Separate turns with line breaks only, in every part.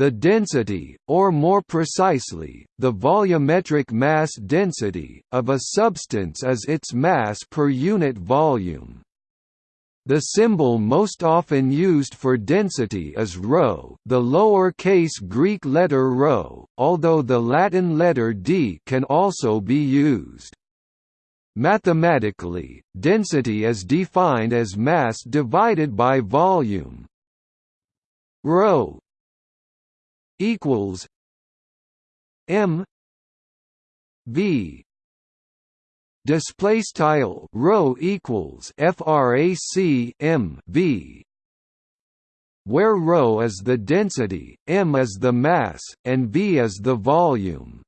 The density, or more precisely, the volumetric mass density, of a substance is its mass per unit volume. The symbol most often used for density is ρ, the lowercase Greek letter rho, although the Latin letter d can also be used. Mathematically, density is defined as mass divided by volume. Rho equals m v. Display style rho equals frac m v where rho is the density m is the mass and v is the volume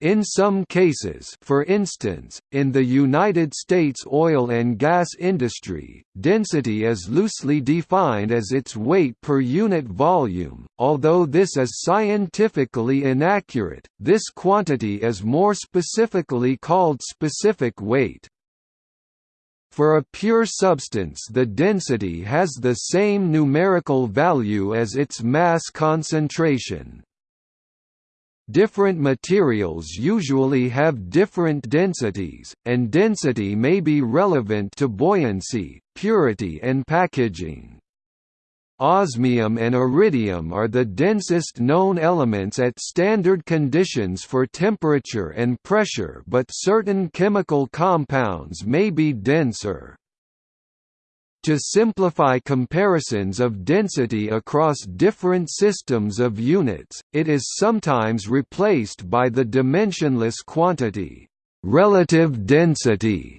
in some cases for instance, in the United States oil and gas industry, density is loosely defined as its weight per unit volume, although this is scientifically inaccurate, this quantity is more specifically called specific weight. For a pure substance the density has the same numerical value as its mass concentration. Different materials usually have different densities, and density may be relevant to buoyancy, purity and packaging. Osmium and iridium are the densest known elements at standard conditions for temperature and pressure but certain chemical compounds may be denser. To simplify comparisons of density across different systems of units, it is sometimes replaced by the dimensionless quantity, relative density,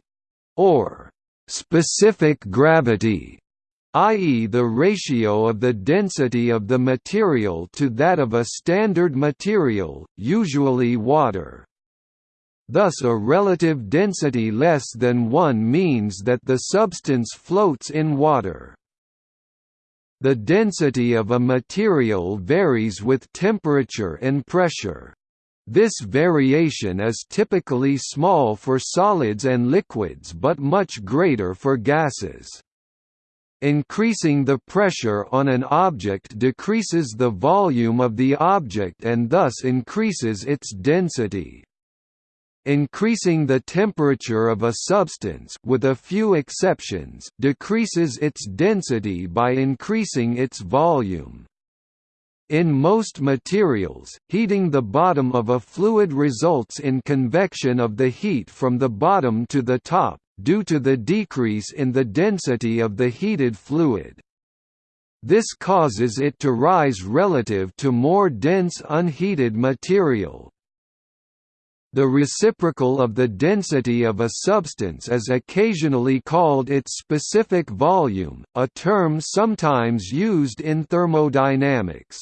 or specific gravity, i.e. the ratio of the density of the material to that of a standard material, usually water. Thus a relative density less than 1 means that the substance floats in water. The density of a material varies with temperature and pressure. This variation is typically small for solids and liquids but much greater for gases. Increasing the pressure on an object decreases the volume of the object and thus increases its density. Increasing the temperature of a substance with a few exceptions decreases its density by increasing its volume. In most materials, heating the bottom of a fluid results in convection of the heat from the bottom to the top, due to the decrease in the density of the heated fluid. This causes it to rise relative to more dense unheated material, the reciprocal of the density of a substance is occasionally called its specific volume, a term sometimes used in thermodynamics.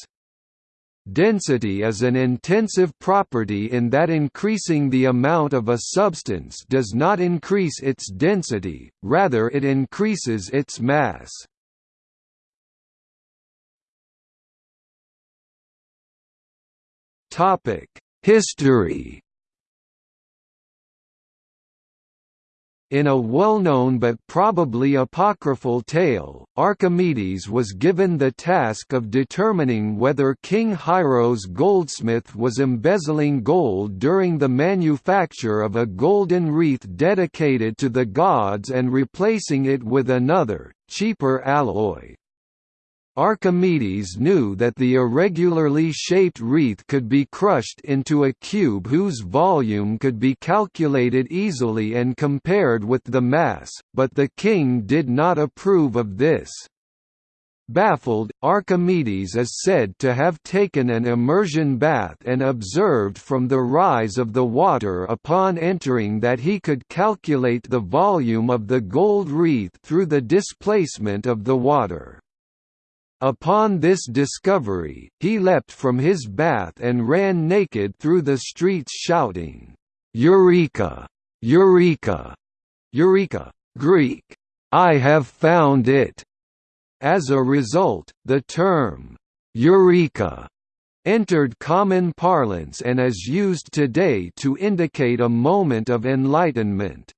Density is an intensive property in that increasing the amount of a substance does not increase its density, rather it increases its mass. History In a well-known but probably apocryphal tale, Archimedes was given the task of determining whether King Hiero's goldsmith was embezzling gold during the manufacture of a golden wreath dedicated to the gods and replacing it with another, cheaper alloy. Archimedes knew that the irregularly shaped wreath could be crushed into a cube whose volume could be calculated easily and compared with the mass, but the king did not approve of this. Baffled, Archimedes is said to have taken an immersion bath and observed from the rise of the water upon entering that he could calculate the volume of the gold wreath through the displacement of the water. Upon this discovery, he leapt from his bath and ran naked through the streets shouting, "'Eureka! Eureka! Eureka! Greek! I have found it!' As a result, the term, "'Eureka' entered common parlance and is used today to indicate a moment of enlightenment.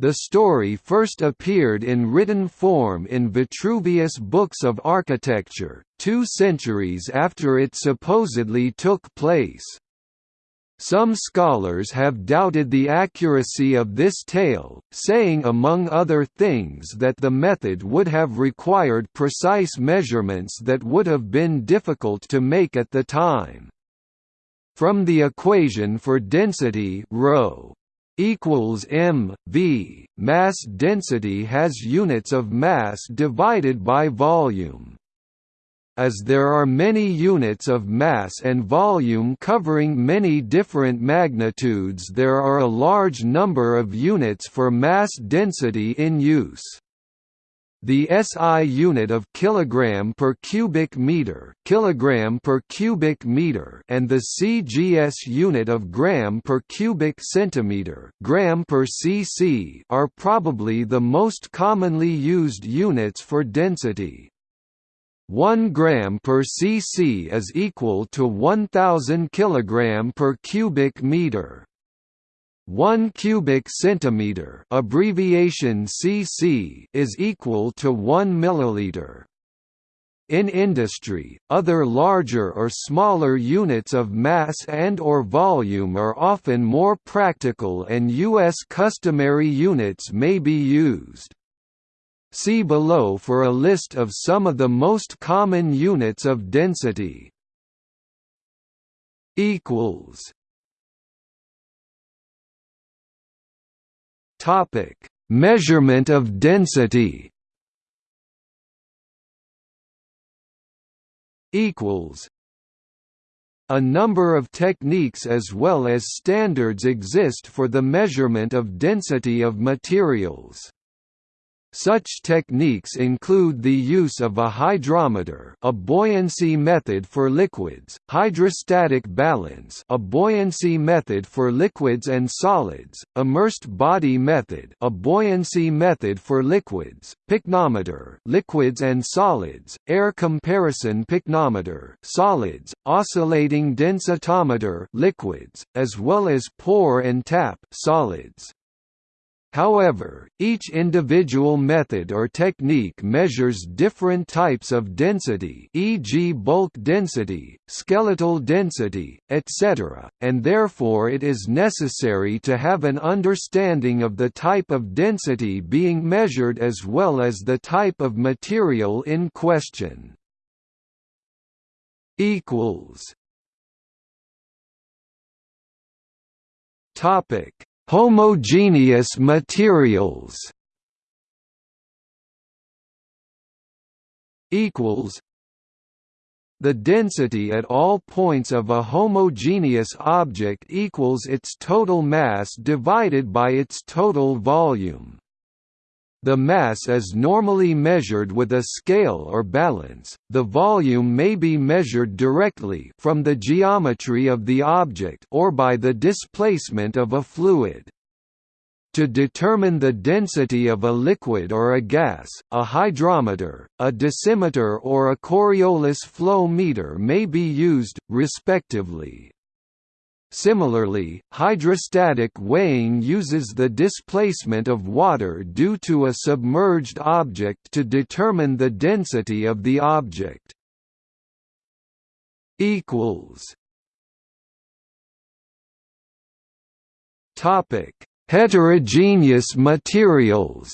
The story first appeared in written form in Vitruvius' Books of Architecture, two centuries after it supposedly took place. Some scholars have doubted the accuracy of this tale, saying among other things that the method would have required precise measurements that would have been difficult to make at the time. From the equation for density ρ equals m v. Mass density has units of mass divided by volume. As there are many units of mass and volume covering many different magnitudes there are a large number of units for mass density in use the SI unit of kilogram per cubic meter, kilogram per cubic meter, and the CGS unit of gram per cubic centimeter, gram per cc, are probably the most commonly used units for density. 1 gram per cc is equal to 1000 kilogram per cubic meter. 1 cubic centimeter abbreviation cc is equal to 1 milliliter. In industry, other larger or smaller units of mass and or volume are often more practical and US customary units may be used. See below for a list of some of the most common units of density. equals Topic: Measurement of density. Equals. A number of techniques as well as standards exist for the measurement of density of materials. Such techniques include the use of a hydrometer a buoyancy method for liquids, hydrostatic balance a buoyancy method for liquids and solids, immersed body method a buoyancy method for liquids, pycnometer liquids and solids, air comparison pycnometer solids, oscillating densitometer liquids, as well as pour and tap solids. However, each individual method or technique measures different types of density e.g. bulk density, skeletal density, etc., and therefore it is necessary to have an understanding of the type of density being measured as well as the type of material in question. Topic Homogeneous materials equals the density at all points of a homogeneous object equals its total mass divided by its total volume. The mass is normally measured with a scale or balance, the volume may be measured directly from the geometry of the object or by the displacement of a fluid. To determine the density of a liquid or a gas, a hydrometer, a dasymeter or a Coriolis flow meter may be used, respectively. Similarly, hydrostatic weighing uses the displacement of water due to a submerged object to determine the density of the object. Topic: Heterogeneous materials.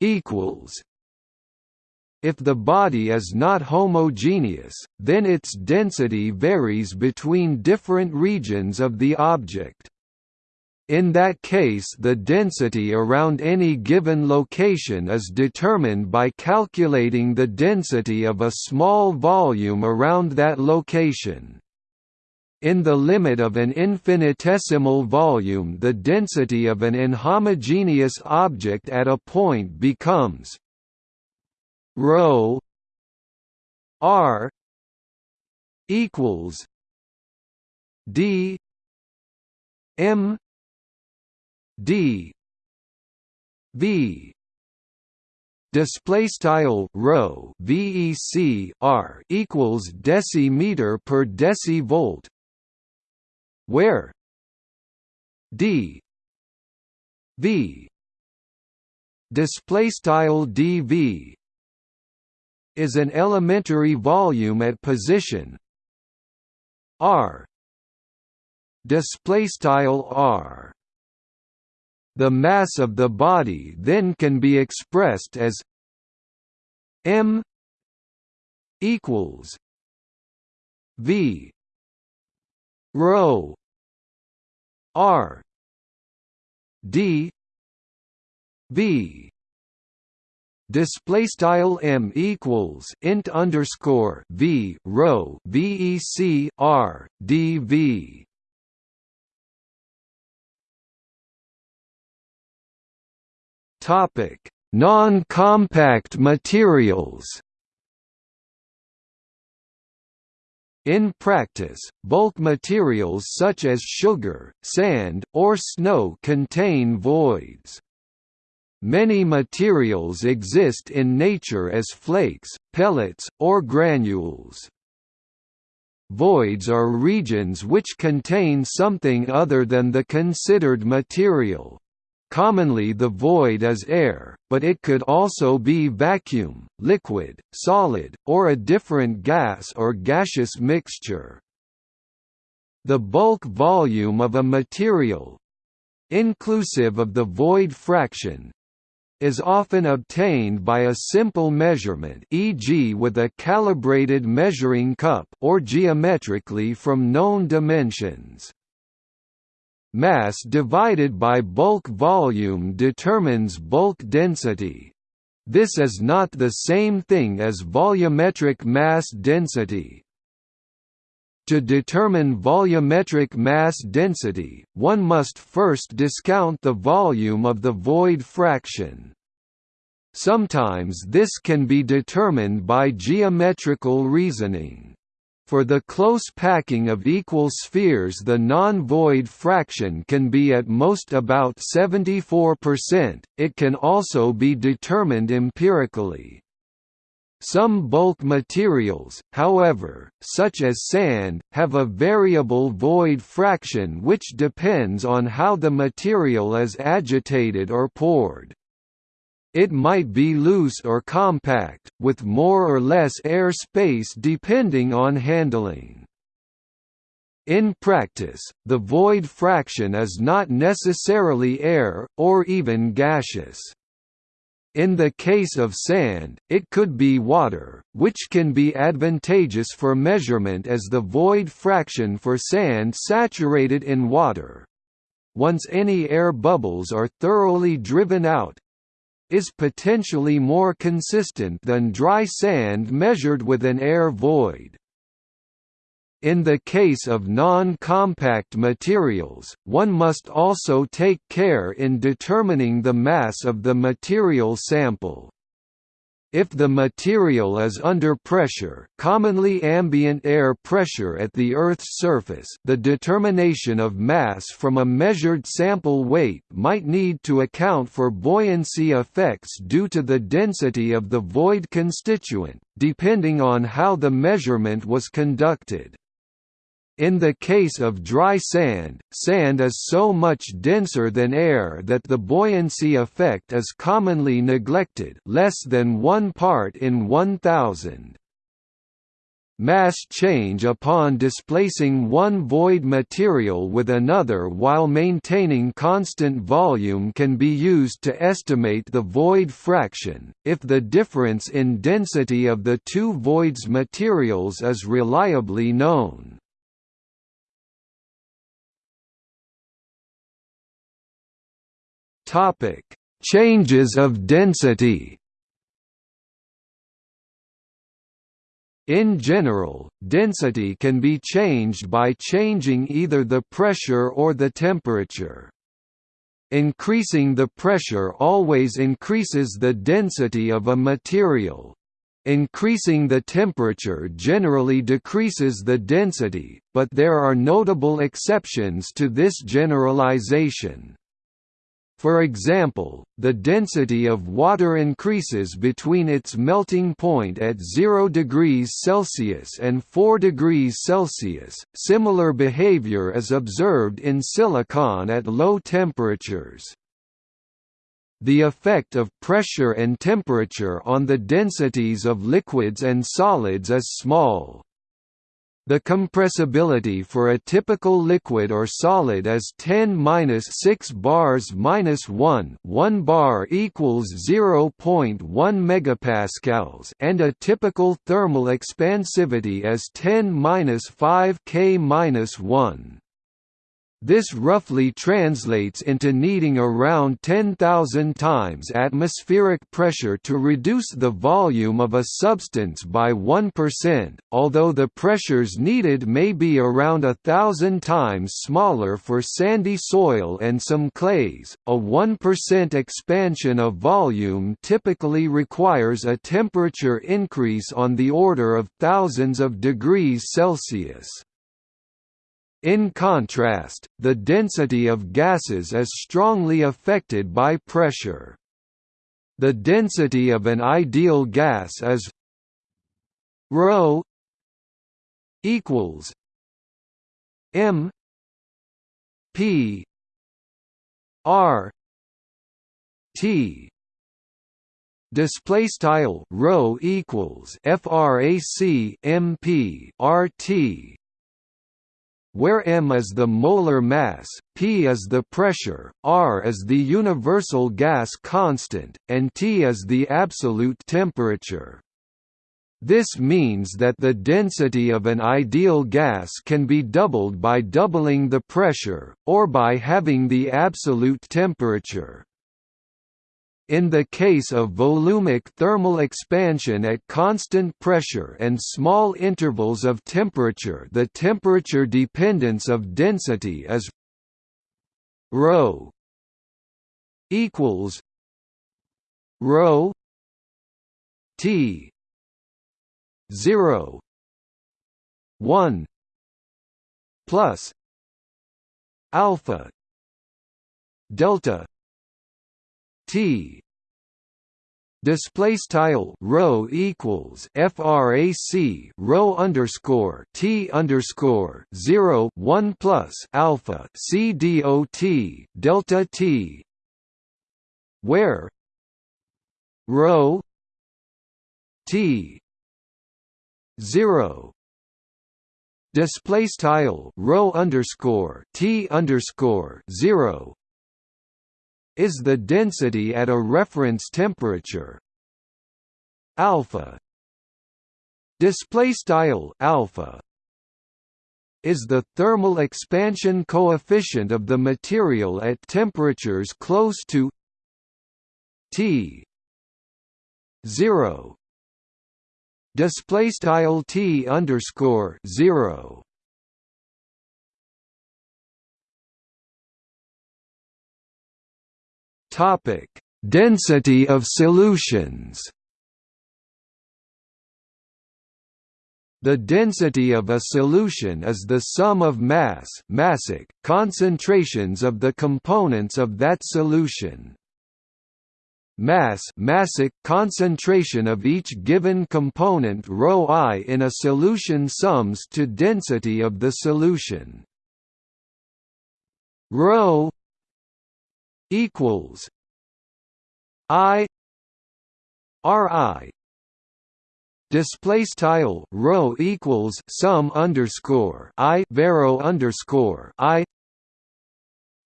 Equals if the body is not homogeneous, then its density varies between different regions of the object. In that case the density around any given location is determined by calculating the density of a small volume around that location. In the limit of an infinitesimal volume the density of an inhomogeneous object at a point becomes rho r equals d m d v. Display style rho vec r equals decimeter per decivolt where d v. Display style dv is an elementary volume at position r. Display style r. The mass of the body then can be expressed as m equals v rho r d v display style m equals int underscore v rho vec r dv topic non-compact materials In practice, bulk materials such as sugar, sand, or snow contain voids. Many materials exist in nature as flakes, pellets, or granules. Voids are regions which contain something other than the considered material. Commonly the void is air, but it could also be vacuum, liquid, solid, or a different gas or gaseous mixture. The bulk volume of a material—inclusive of the void fraction, is often obtained by a simple measurement e.g. with a calibrated measuring cup or geometrically from known dimensions. Mass divided by bulk volume determines bulk density. This is not the same thing as volumetric mass density. To determine volumetric mass density, one must first discount the volume of the void fraction. Sometimes this can be determined by geometrical reasoning. For the close packing of equal spheres the non-void fraction can be at most about 74%, it can also be determined empirically. Some bulk materials, however, such as sand, have a variable void fraction which depends on how the material is agitated or poured. It might be loose or compact, with more or less air space depending on handling. In practice, the void fraction is not necessarily air, or even gaseous. In the case of sand, it could be water, which can be advantageous for measurement as the void fraction for sand saturated in water. Once any air bubbles are thoroughly driven out, is potentially more consistent than dry sand measured with an air void. In the case of non-compact materials, one must also take care in determining the mass of the material sample. If the material is under pressure commonly ambient air pressure at the Earth's surface the determination of mass from a measured sample weight might need to account for buoyancy effects due to the density of the void constituent, depending on how the measurement was conducted. In the case of dry sand, sand is so much denser than air that the buoyancy effect is commonly neglected less than one part in 1000. Mass change upon displacing one void material with another while maintaining constant volume can be used to estimate the void fraction, if the difference in density of the two voids materials is reliably known. Topic: Changes of density. In general, density can be changed by changing either the pressure or the temperature. Increasing the pressure always increases the density of a material. Increasing the temperature generally decreases the density, but there are notable exceptions to this generalization. For example, the density of water increases between its melting point at 0 degrees Celsius and 4 degrees Celsius. Similar behavior is observed in silicon at low temperatures. The effect of pressure and temperature on the densities of liquids and solids is small. The compressibility for a typical liquid or solid is 10-6 bars minus 1, 1 bar equals 0.1 megapascals, and a typical thermal expansivity is 10-5 K-1. This roughly translates into needing around 10,000 times atmospheric pressure to reduce the volume of a substance by 1%, although the pressures needed may be around a thousand times smaller for sandy soil and some clays. A 1% expansion of volume typically requires a temperature increase on the order of thousands of degrees Celsius. In contrast, the density of gases is strongly affected by pressure. The density of an ideal gas is ρ equals m p r t display style rho equals frac mp rt where m is the molar mass, p is the pressure, r is the universal gas constant, and T is the absolute temperature. This means that the density of an ideal gas can be doubled by doubling the pressure, or by having the absolute temperature. In the case of volumic thermal expansion at constant pressure and small intervals of temperature the temperature dependence of density is ρ equals ρ t 0 1 plus alpha delta T. Display style rho equals frac rho underscore t underscore 0 1 plus alpha c dot delta t. Where? Rho t. 0 display style rho underscore t underscore 0 is the density at a reference temperature. Alpha. Display style alpha is the thermal expansion coefficient of the material at temperatures close to T 0 display style T underscore 0 Topic: Density of solutions. The density of a solution is the sum of mass massic concentrations of the components of that solution. Mass massic concentration of each given component ρ i in a solution sums to density of the solution. ρ equals I R I display style rho equals sum underscore I varrho underscore I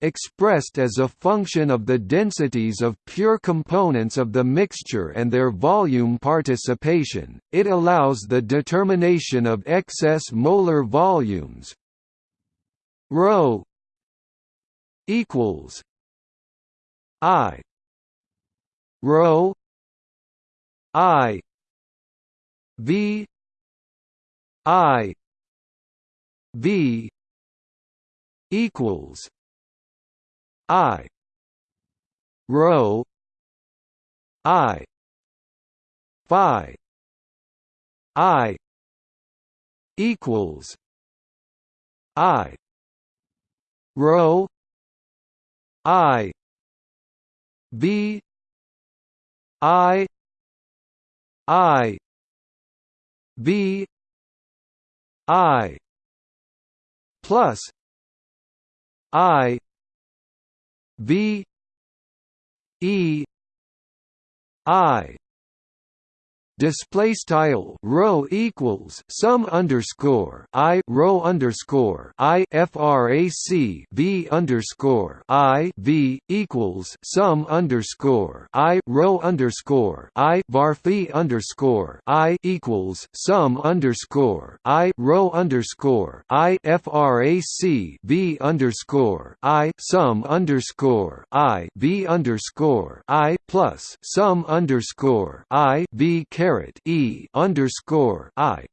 expressed as a function of the densities of pure components of the mixture and their volume participation, it allows the determination of excess molar volumes. Ρ equals I. Rho. I. V. I. V. Equals. I. Rho. I. Phi. I. Equals. I. Rho. I V I I V I plus I V E I display style rho equals sum underscore i rho underscore i frac v underscore i v equals sum underscore i rho underscore i varphi underscore i equals sum underscore i rho underscore i frac v underscore i sum underscore i v underscore i plus sum underscore i v caret e underscore i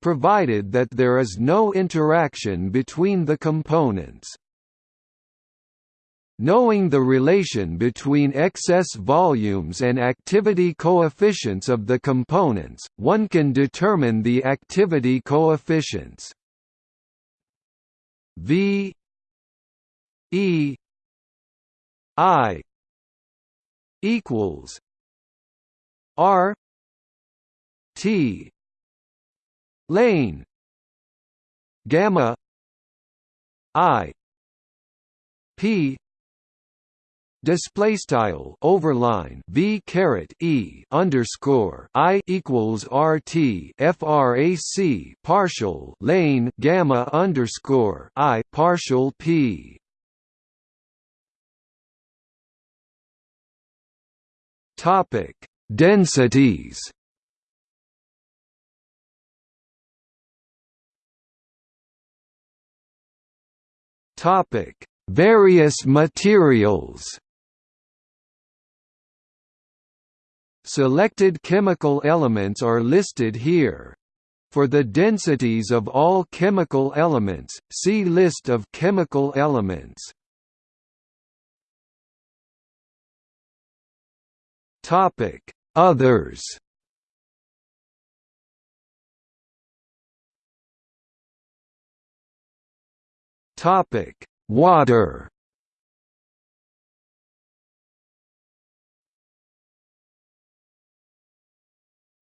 provided that there is no interaction between the components. Knowing the relation between excess volumes and activity coefficients of the components, one can determine the activity coefficients. V E I equals R T lane gamma I P display style overline v caret e underscore i equals rt frac partial lane gamma underscore i partial p. Topic densities topic various materials Selected chemical elements are listed here. For the densities of all chemical elements, see List of chemical elements. Others. Topic. Water.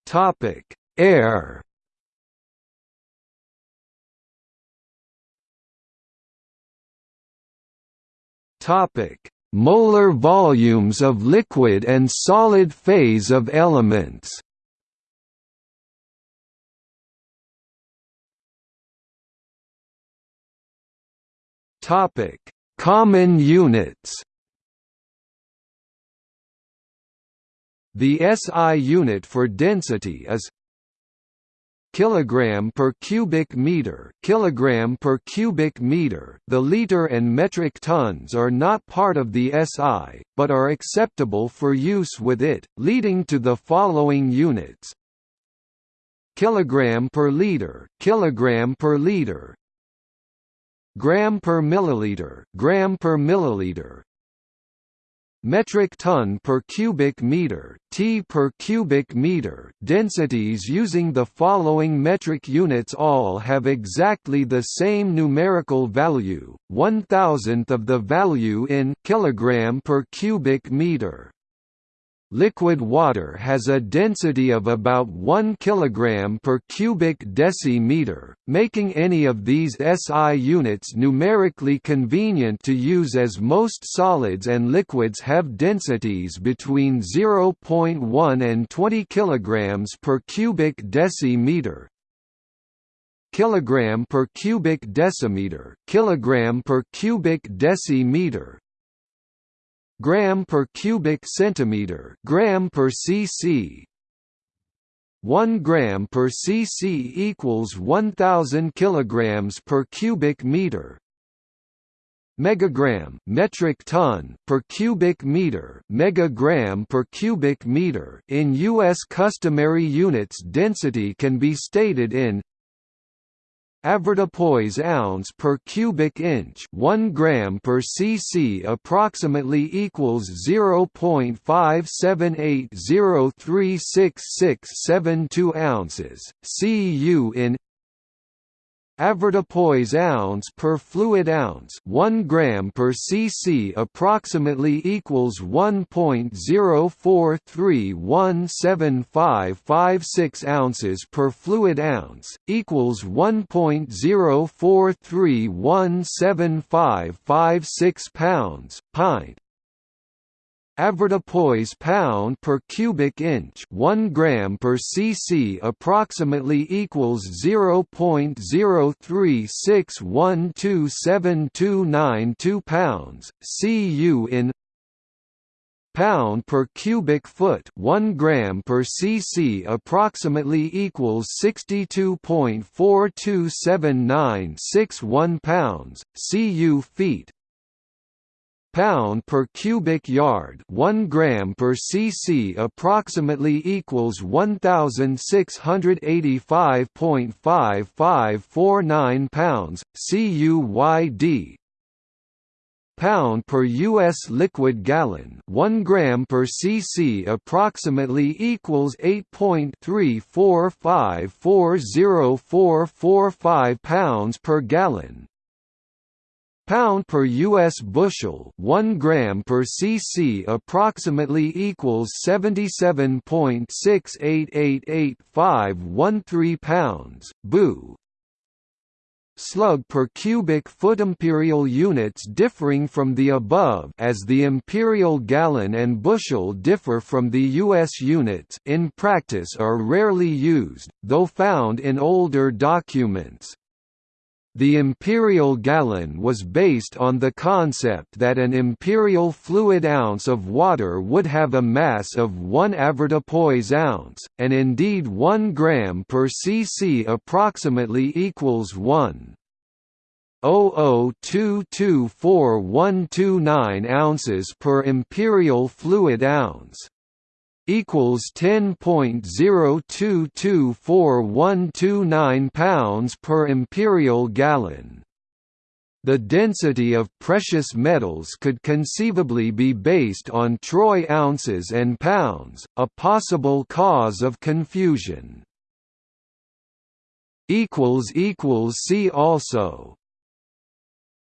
Topic: Air. Topic: Molar volumes of liquid and solid phase of elements. Topic: Common units. The SI unit for density is kilogram per cubic meter. Kilogram per cubic meter the liter and metric tons are not part of the SI but are acceptable for use with it leading to the following units. Kilogram per liter kilogram per liter. Gram per milliliter gram per milliliter metric ton per cubic meter, t per cubic meter. Densities using the following metric units all have exactly the same numerical value, one thousandth of the value in kilogram per cubic meter. Liquid water has a density of about 1 kg per cubic decimeter, making any of these SI units numerically convenient to use as most solids and liquids have densities between 0.1 and 20 kg per cubic decimeter, kilogram per cubic decimeter, kilogram per cubic decimeter, gram per cubic centimeter gram per cc. 1 gram per cc equals 1000 kilograms per cubic meter. Megagram metric ton per cubic meter megagram per cubic meter. In US customary units density can be stated in avoirdupois ounce per cubic inch 1 gram per cc approximately equals 0.578036672 ounces, cu in avoirdupois ounce per fluid ounce 1 gram per cc approximately equals 1.04317556 ounces per fluid ounce equals 1.04317556 pounds pint Avoirdupois pound per cubic inch 1 gram per cc approximately equals 0.03612729 pounds. Cu in pound per cubic foot 1 gram per cc approximately equals 62.427961 pounds. Cu feet pound per cubic yard 1 gram per cc approximately equals 1685.5549 pounds CUYD pound per US liquid gallon 1 gram per cc approximately equals 8.345404445 pounds per gallon pound per US bushel 1 gram per cc approximately equals 77.6888513 pounds bu slug per cubic foot imperial units differing from the above as the imperial gallon and bushel differ from the US units in practice are rarely used though found in older documents the imperial gallon was based on the concept that an imperial fluid ounce of water would have a mass of 1 avoirdupois ounce, and indeed 1 gram per cc approximately equals 1. 002241129 ounces per imperial fluid ounce equals 10.02241129 pounds per imperial gallon. The density of precious metals could conceivably be based on troy ounces and pounds, a possible cause of confusion. See also